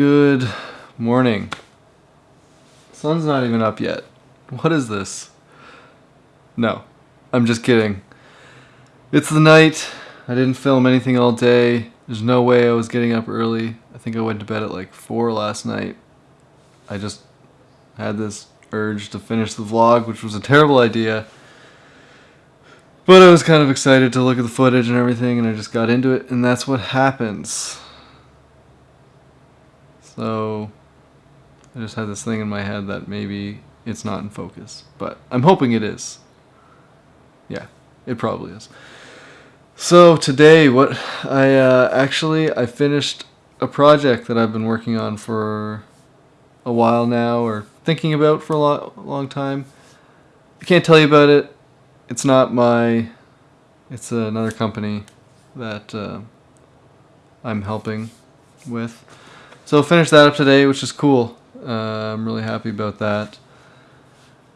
Good morning. Sun's not even up yet. What is this? No, I'm just kidding. It's the night. I didn't film anything all day. There's no way I was getting up early. I think I went to bed at like 4 last night. I just had this urge to finish the vlog, which was a terrible idea. But I was kind of excited to look at the footage and everything, and I just got into it, and that's what happens. So, I just had this thing in my head that maybe it's not in focus, but I'm hoping it is. Yeah, it probably is. So today, what I uh, actually I finished a project that I've been working on for a while now, or thinking about for a lo- long time. I can't tell you about it it's not my it's another company that uh, I'm helping with. So finish that up today, which is cool. Uh, I'm really happy about that.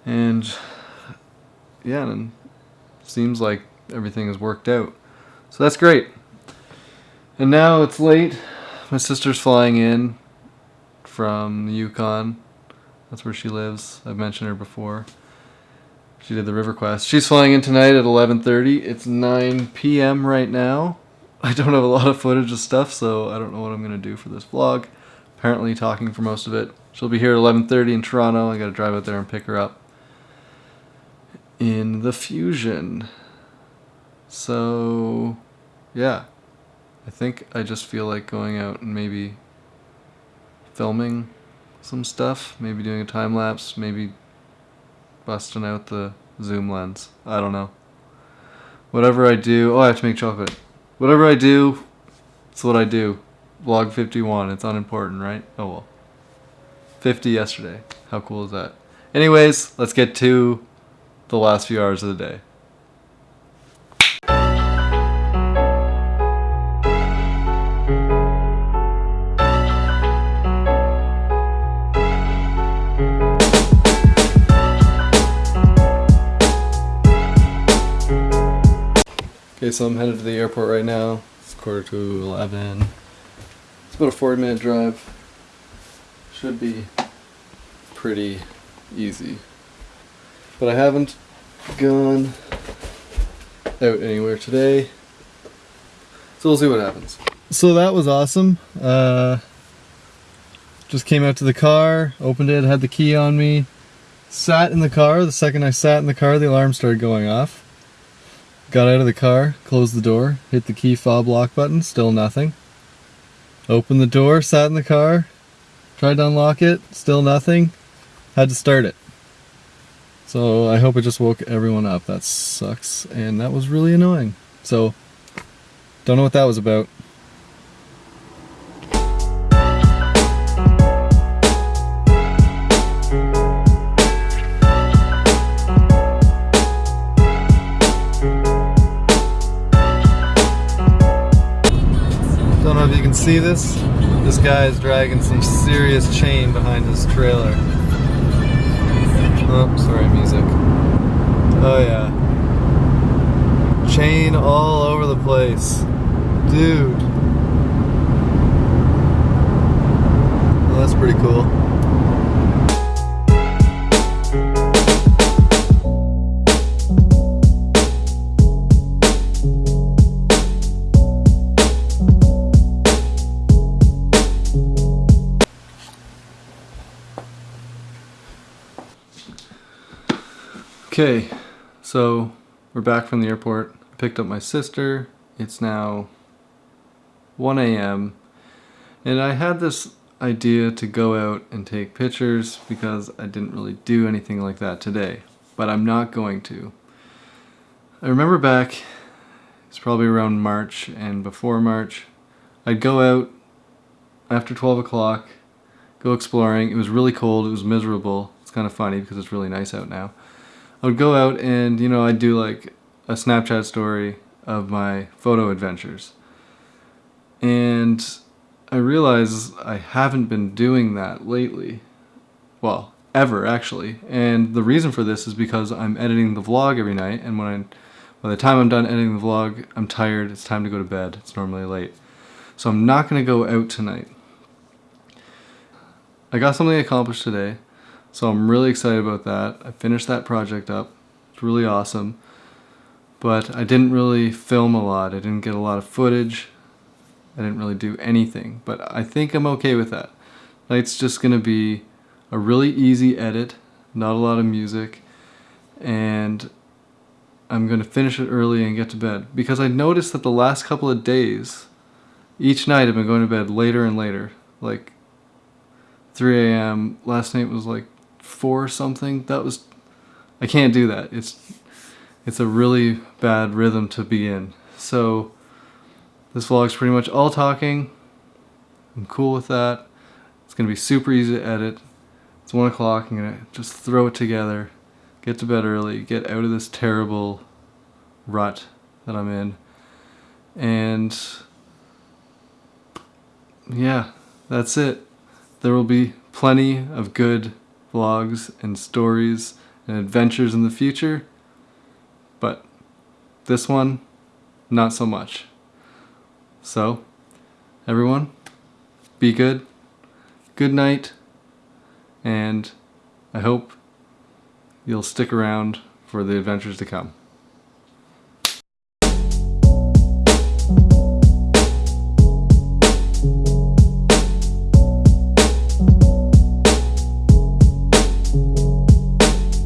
And yeah, and seems like everything has worked out. So that's great. And now it's late. My sister's flying in from the Yukon. That's where she lives. I've mentioned her before. She did the River Quest. She's flying in tonight at 11:30. It's 9 p.m. right now. I don't have a lot of footage of stuff, so I don't know what I'm gonna do for this vlog. Apparently, talking for most of it. She'll be here at 11:30 in Toronto. I gotta drive out there and pick her up in the Fusion. So, yeah. I think I just feel like going out and maybe filming some stuff, maybe doing a time lapse, maybe busting out the zoom lens. I don't know. Whatever I do, oh, I have to make chocolate. Whatever I do, it's what I do. Vlog 51, it's unimportant, right? Oh well. 50 yesterday. How cool is that? Anyways, let's get to the last few hours of the day. Okay, so I'm headed to the airport right now. It's quarter to 11. It's about a 40 minute drive. Should be pretty easy. But I haven't gone out anywhere today. So we'll see what happens. So that was awesome. Uh, just came out to the car, opened it, had the key on me, sat in the car. The second I sat in the car, the alarm started going off. Got out of the car, closed the door, hit the key fob lock button, still nothing. Opened the door, sat in the car, tried to unlock it, still nothing. Had to start it. So I hope it just woke everyone up. That sucks. And that was really annoying. So, don't know what that was about. This? This guy is dragging some serious chain behind his trailer. Oh, sorry, music. Oh yeah. Chain all over the place. Dude. Well, that's pretty cool. Okay, so we're back from the airport. I picked up my sister. It's now 1 a.m. And I had this idea to go out and take pictures because I didn't really do anything like that today. But I'm not going to. I remember back, it's probably around March and before March, I'd go out after 12 o'clock, go exploring. It was really cold, it was miserable. It's kind of funny because it's really nice out now. I would go out and, you know, I'd do like a Snapchat story of my photo adventures. And I realize I haven't been doing that lately. Well, ever actually. And the reason for this is because I'm editing the vlog every night and when I by the time I'm done editing the vlog, I'm tired, it's time to go to bed. It's normally late. So I'm not going to go out tonight. I got something accomplished today, so I'm really excited about that. I finished that project up. It's really awesome. But I didn't really film a lot. I didn't get a lot of footage. I didn't really do anything. But I think I'm okay with that. Tonight's just going to be a really easy edit, not a lot of music, and I'm going to finish it early and get to bed. Because I noticed that the last couple of days, each night I've been going to bed later and later. Like 3 a.m. Last night was like 4 something. That was... I can't do that. It's it's a really bad rhythm to be in. So this vlog's pretty much all talking. I'm cool with that. It's to be super easy to edit. It's 1 o'clock. I'm to just throw it together, get to bed early, get out of this terrible rut that I'm in. And yeah, that's it. There will be plenty of good vlogs and stories and adventures in the future, but this one, not so much. So, everyone, be good, good night, and I hope you'll stick around for the adventures to come.